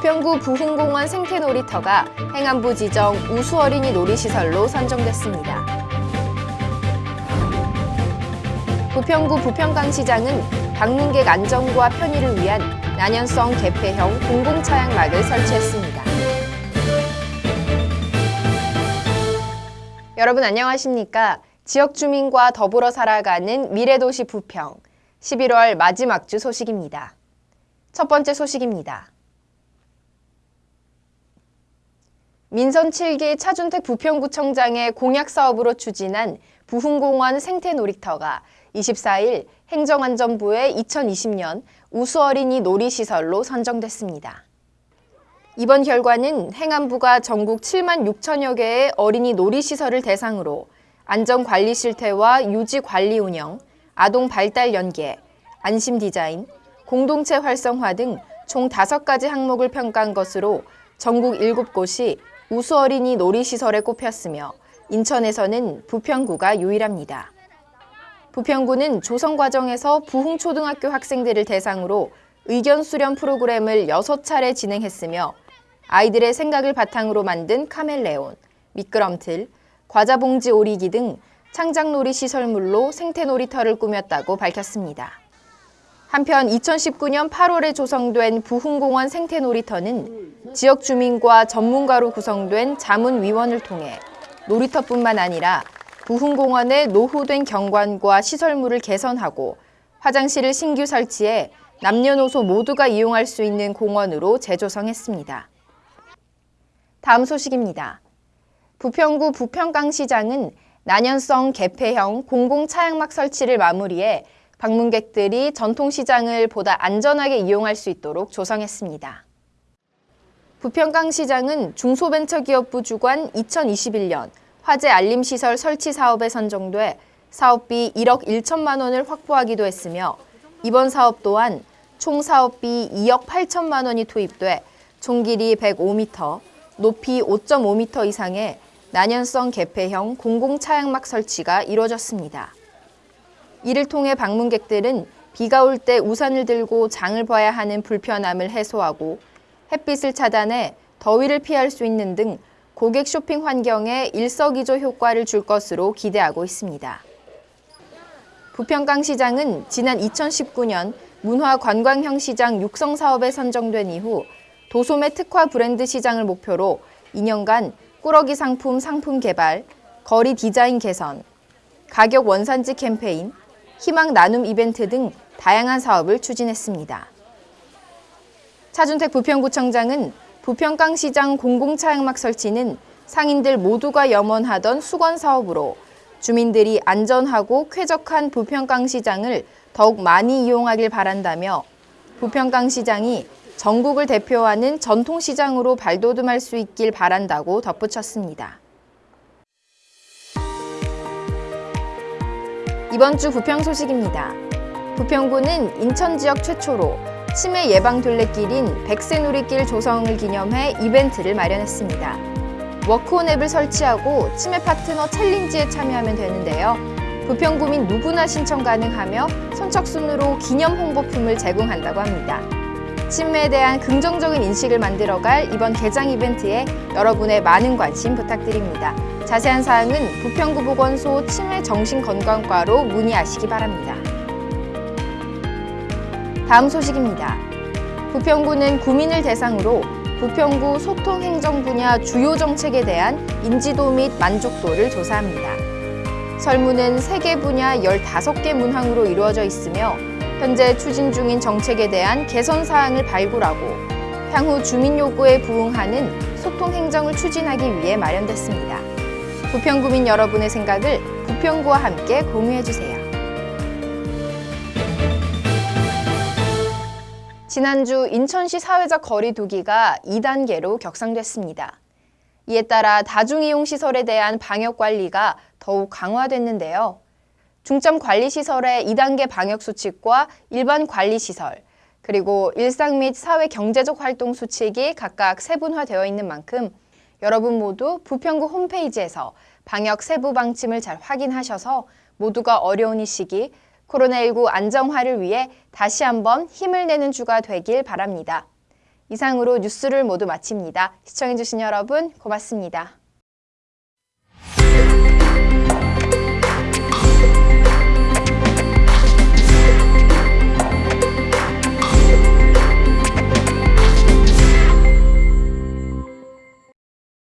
부평구 부흥공원 생태놀이터가 행안부 지정 우수어린이 놀이시설로 선정됐습니다. 부평구 부평강시장은 방문객 안전과 편의를 위한 난연성 개폐형 공공차양막을 설치했습니다. 여러분 안녕하십니까? 지역 주민과 더불어 살아가는 미래도시 부평 11월 마지막 주 소식입니다. 첫 번째 소식입니다. 민선 7기 차준택 부평구청장의 공약 사업으로 추진한 부흥공원 생태놀이터가 24일 행정안전부의 2020년 우수어린이 놀이시설로 선정됐습니다. 이번 결과는 행안부가 전국 7만 6천여 개의 어린이 놀이시설을 대상으로 안전관리 실태와 유지 관리 운영, 아동 발달 연계, 안심 디자인, 공동체 활성화 등 총 5가지 항목을 평가한 것으로 전국 7곳이 우수어린이 놀이시설에 꼽혔으며 인천에서는 부평구가 유일합니다. 부평구는 조성 과정에서 부흥초등학교 학생들을 대상으로 의견 수렴 프로그램을 6차례 진행했으며 아이들의 생각을 바탕으로 만든 카멜레온, 미끄럼틀, 과자봉지 오리기 등 창작놀이 시설물로 생태놀이터를 꾸몄다고 밝혔습니다. 한편 2019년 8월에 조성된 부흥공원 생태놀이터는 지역 주민과 전문가로 구성된 자문위원을 통해 놀이터뿐만 아니라 부흥공원의 노후된 경관과 시설물을 개선하고 화장실을 신규 설치해 남녀노소 모두가 이용할 수 있는 공원으로 재조성했습니다. 다음 소식입니다. 부평구 부평강시장은 난연성 개폐형 공공차양막 설치를 마무리해 방문객들이 전통시장을 보다 안전하게 이용할 수 있도록 조성했습니다. 부평강시장은 중소벤처기업부 주관 2021년 화재 알림시설 설치 사업에 선정돼 사업비 1억 1천만 원을 확보하기도 했으며 이번 사업 또한 총 사업비 2억 8천만 원이 투입돼 총 길이 105m, 높이 5.5m 이상의 난연성 개폐형 공공차양막 설치가 이루어졌습니다. 이를 통해 방문객들은 비가 올 때 우산을 들고 장을 봐야 하는 불편함을 해소하고 햇빛을 차단해 더위를 피할 수 있는 등 고객 쇼핑 환경에 일석이조 효과를 줄 것으로 기대하고 있습니다. 부평강 시장은 지난 2019년 문화관광형 시장 육성 사업에 선정된 이후 도소매 특화 브랜드 시장을 목표로 2년간 꾸러기 상품 상품 개발, 거리 디자인 개선, 가격 원산지 캠페인, 희망 나눔 이벤트 등 다양한 사업을 추진했습니다. 차준택 부평구청장은 부평강시장 공공차양막 설치는 상인들 모두가 염원하던 수건 사업으로 주민들이 안전하고 쾌적한 부평강시장을 더욱 많이 이용하길 바란다며 부평강시장이 전국을 대표하는 전통시장으로 발돋움할 수 있길 바란다고 덧붙였습니다. 이번 주 부평 소식입니다. 부평구는 인천 지역 최초로 치매 예방 둘레길인 백세누리길 조성을 기념해 이벤트를 마련했습니다. 워크온 앱을 설치하고 치매 파트너 챌린지에 참여하면 되는데요. 부평구민 누구나 신청 가능하며 선착순으로 기념 홍보품을 제공한다고 합니다. 치매에 대한 긍정적인 인식을 만들어갈 이번 개장 이벤트에 여러분의 많은 관심 부탁드립니다. 자세한 사항은 부평구 보건소 치매정신건강과로 문의하시기 바랍니다. 다음 소식입니다. 부평구는 구민을 대상으로 부평구 소통행정 분야 주요 정책에 대한 인지도 및 만족도를 조사합니다. 설문은 3개 분야 15개 문항으로 이루어져 있으며 현재 추진 중인 정책에 대한 개선 사항을 발굴하고 향후 주민 요구에 부응하는 소통 행정을 추진하기 위해 마련됐습니다. 부평구민 여러분의 생각을 부평구와 함께 공유해주세요. 지난주 인천시 사회적 거리 두기가 2단계로 격상됐습니다. 이에 따라 다중이용시설에 대한 방역관리가 더욱 강화됐는데요. 중점관리시설의 2단계 방역수칙과 일반 관리시설, 그리고 일상 및 사회 경제적 활동 수칙이 각각 세분화되어 있는 만큼 여러분 모두 부평구 홈페이지에서 방역 세부 방침을 잘 확인하셔서 모두가 어려운 이 시기 코로나19 안정화를 위해 다시 한번 힘을 내는 주가 되길 바랍니다. 이상으로 뉴스를 모두 마칩니다. 시청해주신 여러분 고맙습니다.